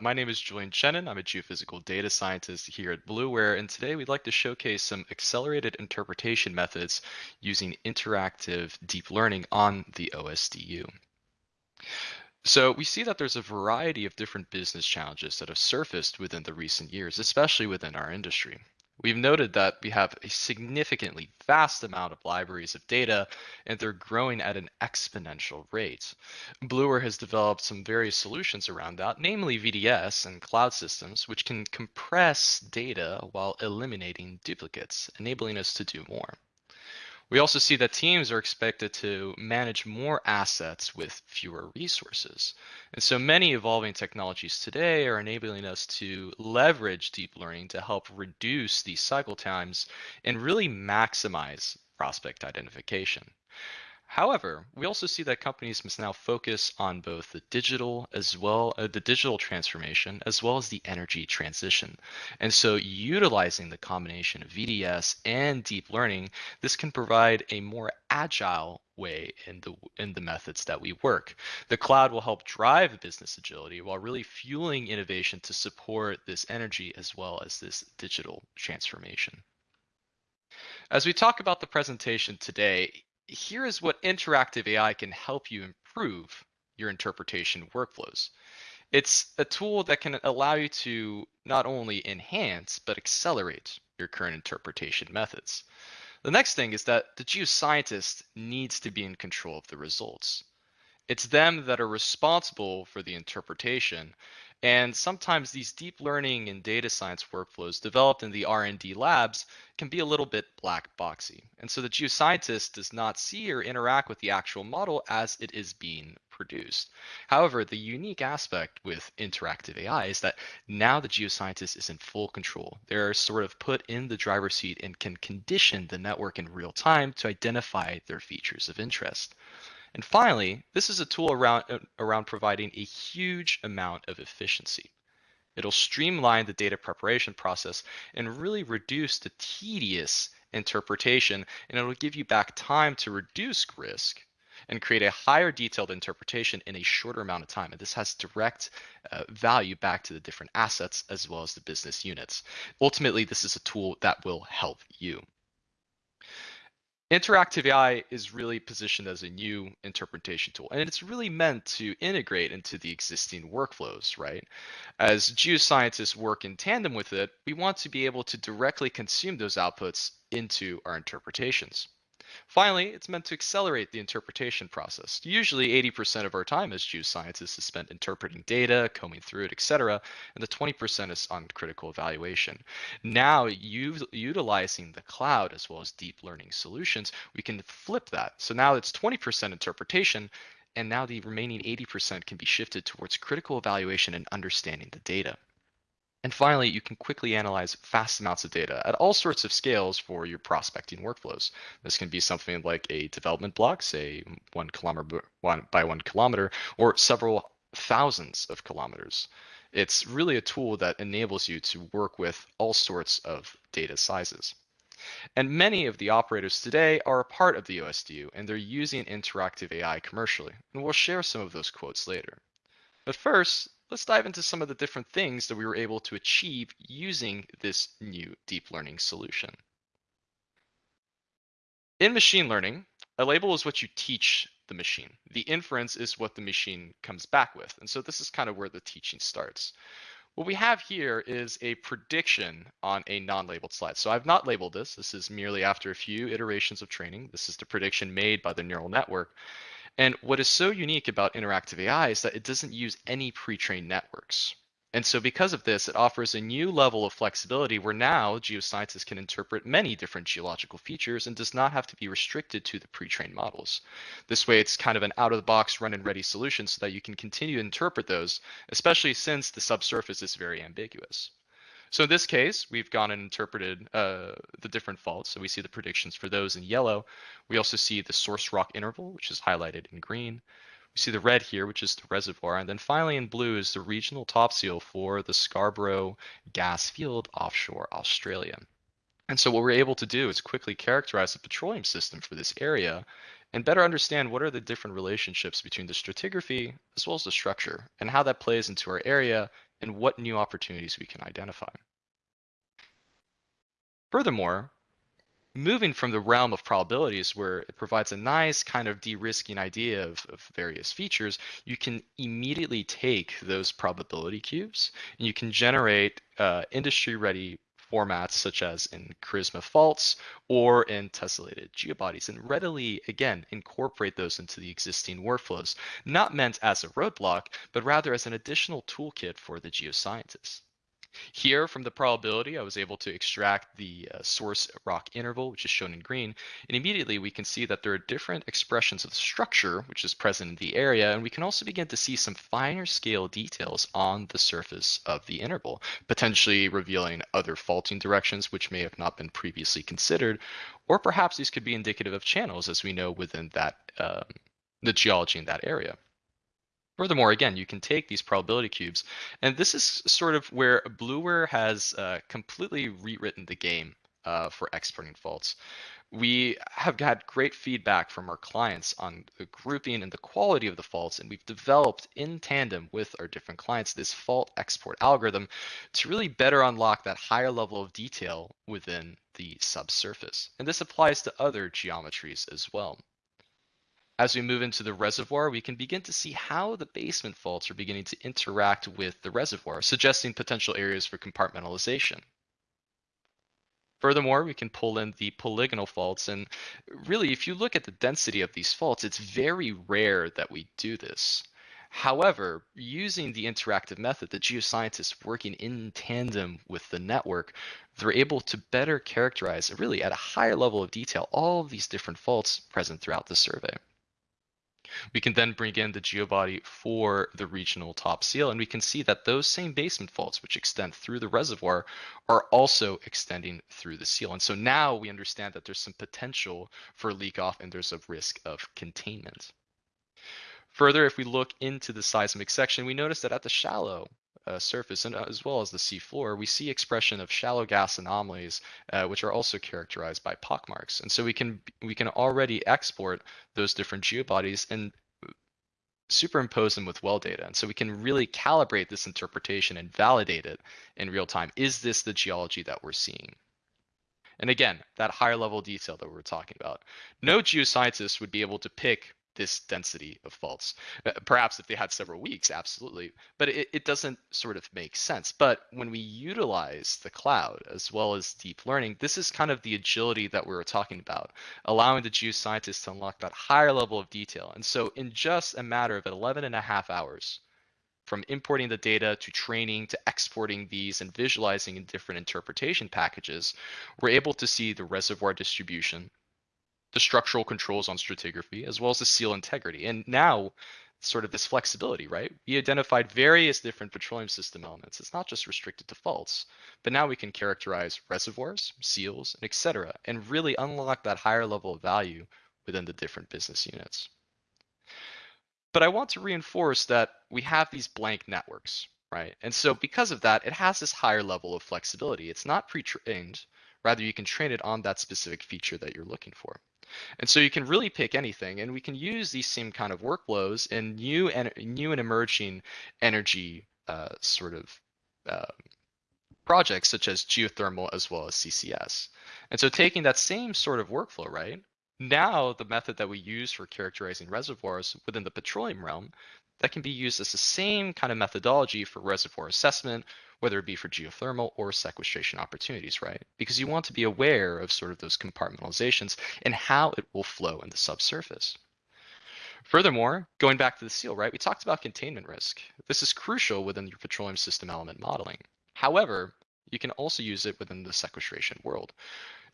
My name is Julian Shannon. I'm a geophysical data scientist here at Bluware, and today we'd like to showcase some accelerated interpretation methods using interactive deep learning on the OSDU. So we see that there's a variety of different business challenges that have surfaced within the recent years, especially within our industry. We've noted that we have a significantly vast amount of libraries of data, and they're growing at an exponential rate. Bluware has developed some various solutions around that, namely VDS and cloud systems, which can compress data while eliminating duplicates, enabling us to do more. We also see that teams are expected to manage more assets with fewer resources. And so many evolving technologies today are enabling us to leverage deep learning to help reduce these cycle times and really maximize prospect identification. However, we also see that companies must now focus on both the digital as well uh, the digital transformation as well as the energy transition. And so utilizing the combination of VDS and deep learning, this can provide a more agile way in the in the methods that we work. The cloud will help drive business agility while really fueling innovation to support this energy as well as this digital transformation. As we talk about the presentation today, here is what interactive AI can help you improve your interpretation workflows. It's a tool that can allow you to not only enhance, but accelerate your current interpretation methods. The next thing is that the geoscientist needs to be in control of the results. It's them that are responsible for the interpretation and sometimes these deep learning and data science workflows developed in the R&D labs can be a little bit black boxy. And so the geoscientist does not see or interact with the actual model as it is being produced. However, the unique aspect with interactive AI is that now the geoscientist is in full control. They're sort of put in the driver's seat and can condition the network in real time to identify their features of interest. And finally, this is a tool around, uh, around providing a huge amount of efficiency. It'll streamline the data preparation process and really reduce the tedious interpretation, and it'll give you back time to reduce risk and create a higher detailed interpretation in a shorter amount of time. And this has direct uh, value back to the different assets as well as the business units. Ultimately, this is a tool that will help you. Interactive AI is really positioned as a new interpretation tool, and it's really meant to integrate into the existing workflows, right? As geoscientists work in tandem with it, we want to be able to directly consume those outputs into our interpretations. Finally, it's meant to accelerate the interpretation process. Usually 80% of our time as geoscientists is spent interpreting data, combing through it, etc., and the 20% is on critical evaluation. Now, utilizing the cloud as well as deep learning solutions, we can flip that. So now it's 20% interpretation, and now the remaining 80% can be shifted towards critical evaluation and understanding the data. And finally, you can quickly analyze vast amounts of data at all sorts of scales for your prospecting workflows. This can be something like a development block, say one kilometer by one kilometer, or several thousands of kilometers. It's really a tool that enables you to work with all sorts of data sizes. And many of the operators today are a part of the OSDU and they're using interactive AI commercially. And we'll share some of those quotes later. But first, let's dive into some of the different things that we were able to achieve using this new deep learning solution. In machine learning, a label is what you teach the machine. The inference is what the machine comes back with. And so this is kind of where the teaching starts. What we have here is a prediction on a non-labeled slide. So I've not labeled this. This is merely after a few iterations of training. This is the prediction made by the neural network. And what is so unique about interactive AI is that it doesn't use any pre-trained networks. And so because of this, it offers a new level of flexibility where now geoscientists can interpret many different geological features and does not have to be restricted to the pre-trained models. This way, it's kind of an out-of-the-box run-and-ready solution so that you can continue to interpret those, especially since the subsurface is very ambiguous. So in this case, we've gone and interpreted uh, the different faults. So we see the predictions for those in yellow. We also see the source rock interval, which is highlighted in green. We see the red here, which is the reservoir. And then finally in blue is the regional top seal for the Scarborough gas field offshore Australia. And so what we're able to do is quickly characterize the petroleum system for this area and better understand what are the different relationships between the stratigraphy as well as the structure and how that plays into our area and what new opportunities we can identify. Furthermore, moving from the realm of probabilities where it provides a nice kind of de-risking idea of, of, various features, you can immediately take those probability cubes and you can generate uh, industry-ready formats such as in Charisma faults or in tessellated geobodies and readily, again, incorporate those into the existing workflows, not meant as a roadblock, but rather as an additional toolkit for the geoscientists. Here from the probability, I was able to extract the uh, source rock interval, which is shown in green, and immediately we can see that there are different expressions of the structure, which is present in the area, and we can also begin to see some finer scale details on the surface of the interval, potentially revealing other faulting directions which may have not been previously considered, or perhaps these could be indicative of channels as we know within that um, the geology in that area. Furthermore, again, you can take these probability cubes, and this is sort of where Bluware has uh, completely rewritten the game uh, for exporting faults. We have had great feedback from our clients on the grouping and the quality of the faults, and we've developed in tandem with our different clients this fault export algorithm to really better unlock that higher level of detail within the subsurface. And this applies to other geometries as well. As we move into the reservoir, we can begin to see how the basement faults are beginning to interact with the reservoir, suggesting potential areas for compartmentalization. Furthermore, we can pull in the polygonal faults. And really, if you look at the density of these faults, it's very rare that we do this. However, using the interactive method, the geoscientists working in tandem with the network, they're able to better characterize, really at a higher level of detail, all of these different faults present throughout the survey. We can then bring in the geobody for the regional top seal, and we can see that those same basement faults, which extend through the reservoir, are also extending through the seal. And so now we understand that there's some potential for leak off and there's a risk of containment. Further, if we look into the seismic section, we notice that at the shallow uh, surface and uh, as well as the seafloor, we see expression of shallow gas anomalies, uh, which are also characterized by pockmarks. And so we can we can already export those different geobodies and superimpose them with well data. And so we can really calibrate this interpretation and validate it in real time. Is this the geology that we're seeing? And again, that higher level detail that we we're talking about. No geoscientist would be able to pick this density of faults. Uh, perhaps if they had several weeks, absolutely, but it, it doesn't sort of make sense. But when we utilize the cloud as well as deep learning, this is kind of the agility that we were talking about, allowing the geoscientists to unlock that higher level of detail. And so in just a matter of 11 and a half hours, from importing the data to training to exporting these and visualizing in different interpretation packages, we're able to see the reservoir distribution, the structural controls on stratigraphy, as well as the seal integrity. And now, sort of this flexibility, right? We identified various different petroleum system elements. It's not just restricted to faults, but now we can characterize reservoirs, seals, and etc., and really unlock that higher level of value within the different business units. But I want to reinforce that we have these blank networks, right? And so because of that, it has this higher level of flexibility. It's not pre-trained, rather you can train it on that specific feature that you're looking for. And so you can really pick anything, and we can use these same kind of workflows in new and new and emerging energy uh, sort of uh, projects such as geothermal as well as CCS. And so taking that same sort of workflow, right? Now the method that we use for characterizing reservoirs within the petroleum realm, that can be used as the same kind of methodology for reservoir assessment whether it be for geothermal or sequestration opportunities, right? Because you want to be aware of sort of those compartmentalizations and how it will flow in the subsurface. Furthermore, going back to the seal, right, we talked about containment risk. This is crucial within your petroleum system element modeling. However, you can also use it within the sequestration world.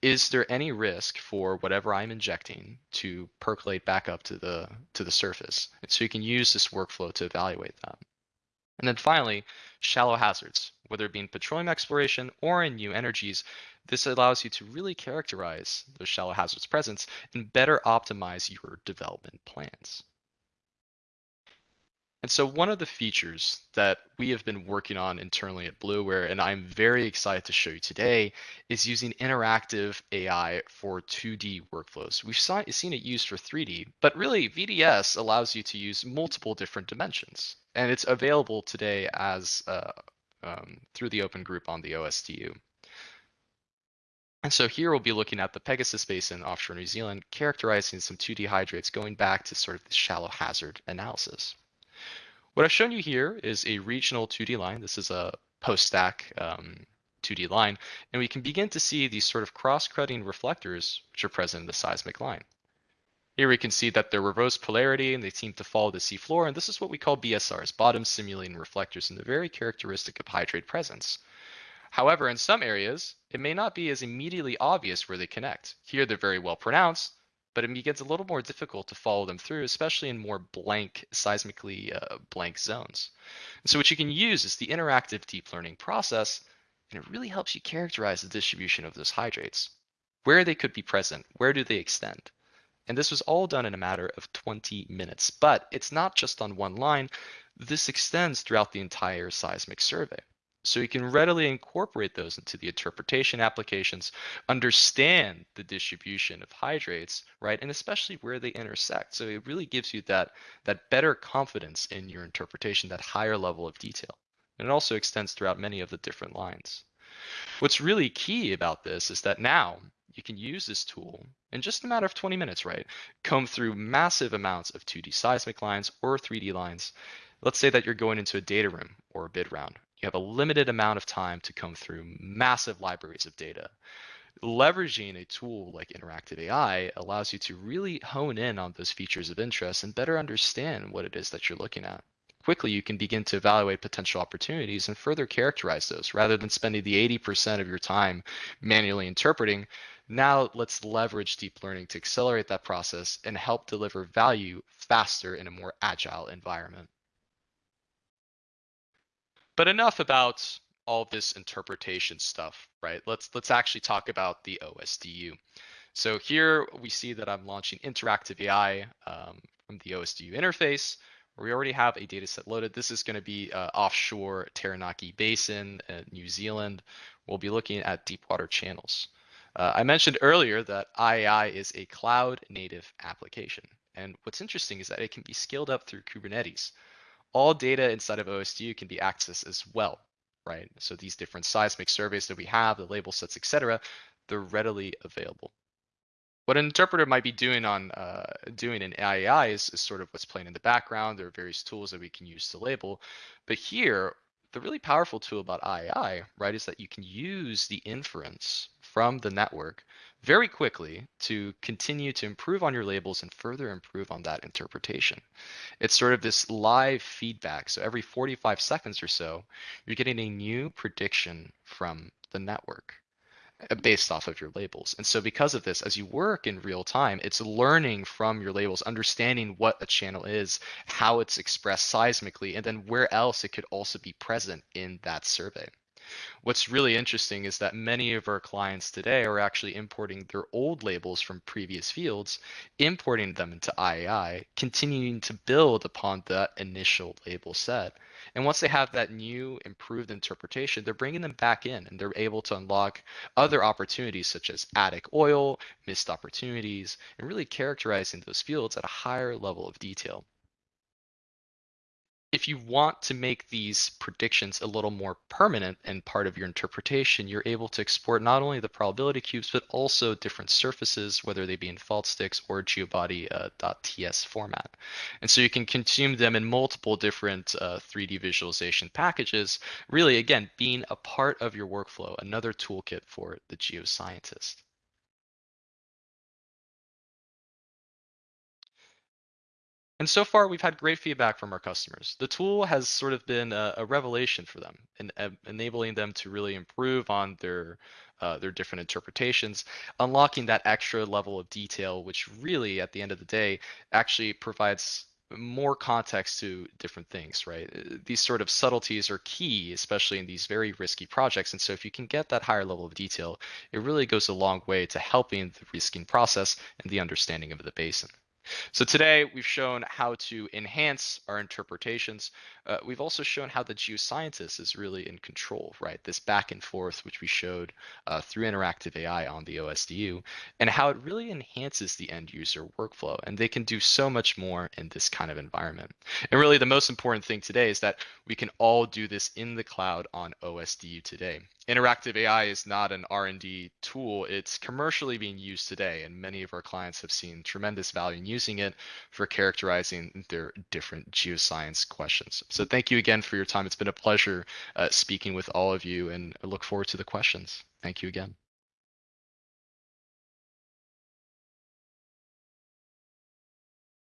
Is there any risk for whatever I'm injecting to percolate back up to the to the surface? And so you can use this workflow to evaluate that. And then finally, shallow hazards, whether it be in petroleum exploration or in new energies. This allows you to really characterize those shallow hazards presence and better optimize your development plans. And so one of the features that we have been working on internally at Bluware, and I'm very excited to show you today, is using interactive AI for 2D workflows. We've seen it used for 3D, but really VDS allows you to use multiple different dimensions. And it's available today as uh, um, through the open group on the OSDU. And so here we'll be looking at the Pegasus Basin offshore New Zealand, characterizing some 2D hydrates going back to sort of the shallow hazard analysis. What I've shown you here is a regional 2D line. This is a post-stack um, 2D line, and we can begin to see these sort of cross-cutting reflectors which are present in the seismic line. Here we can see that they're reverse polarity and they seem to follow the seafloor, and this is what we call BSRs, bottom simulating reflectors, and they're very characteristic of hydrate presence. However, in some areas, it may not be as immediately obvious where they connect. Here, they're very well pronounced, but it gets a little more difficult to follow them through, especially in more blank, seismically uh, blank zones. And so what you can use is the interactive deep learning process, and it really helps you characterize the distribution of those hydrates, where they could be present, where do they extend. And this was all done in a matter of 20 minutes. But it's not just on one line. This extends throughout the entire seismic survey. So you can readily incorporate those into the interpretation applications, understand the distribution of hydrates, right? And especially where they intersect. So it really gives you that, that better confidence in your interpretation, that higher level of detail. And it also extends throughout many of the different lines. What's really key about this is that now you can use this tool in just a matter of 20 minutes, right? Comb through massive amounts of 2D seismic lines or 3D lines. Let's say that you're going into a data room or a bid round you have a limited amount of time to comb through massive libraries of data. Leveraging a tool like Interactive AI allows you to really hone in on those features of interest and better understand what it is that you're looking at. Quickly, you can begin to evaluate potential opportunities and further characterize those rather than spending the 80% of your time manually interpreting. Now, let's leverage deep learning to accelerate that process and help deliver value faster in a more agile environment. But enough about all this interpretation stuff, right? Let's let's actually talk about the OSDU. So here we see that I'm launching interactive AI um, from the OSDU interface. We already have a data set loaded. This is going to be uh, offshore Taranaki Basin, New Zealand. We'll be looking at deep water channels. Uh, I mentioned earlier that IAI is a cloud native application. And what's interesting is that it can be scaled up through Kubernetes all data inside of OSDU can be accessed as well, right? So these different seismic surveys that we have, the label sets, etc., they're readily available. What an interpreter might be doing on uh, doing in AI is, is sort of what's playing in the background. There are various tools that we can use to label, but here the really powerful tool about AI, right, is that you can use the inference from the network very quickly to continue to improve on your labels and further improve on that interpretation. It's sort of this live feedback. So every 45 seconds or so, you're getting a new prediction from the network Uh, based off of your labels. And so because of this, as you work in real time, it's learning from your labels, understanding what a channel is, how it's expressed seismically, and then where else it could also be present in that survey. What's really interesting is that many of our clients today are actually importing their old labels from previous fields, importing them into IAI, continuing to build upon that initial label set. And once they have that new improved interpretation, they're bringing them back in and they're able to unlock other opportunities such as attic oil, missed opportunities, and really characterizing those fields at a higher level of detail if you want to make these predictions a little more permanent and part of your interpretation, you're able to export not only the probability cubes, but also different surfaces, whether they be in fault sticks or geobody.ts uh, format. And so you can consume them in multiple different uh, 3D visualization packages, really, again, being a part of your workflow, another toolkit for the geoscientist. And so far, we've had great feedback from our customers. The tool has sort of been a, a revelation for them, enabling them to really improve on their uh, their different interpretations, unlocking that extra level of detail, which really, at the end of the day, actually provides more context to different things, right? Uh, these sort of subtleties are key, especially in these very risky projects. And so if you can get that higher level of detail, it really goes a long way to helping the risking process and the understanding of the basin. So today we've shown how to enhance our interpretations. Uh, we've also shown how the geoscientist is really in control, right? This back and forth, which we showed uh, through interactive AI on the OSDU, and how it really enhances the end user workflow. And they can do so much more in this kind of environment. And really the most important thing today is that we can all do this in the cloud on OSDU today interactive AI is not an R&D tool. It's commercially being used today, and many of our clients have seen tremendous value in using it for characterizing their different geoscience questions. So thank you again for your time. It's been a pleasure uh, speaking with all of you, and I look forward to the questions. Thank you again.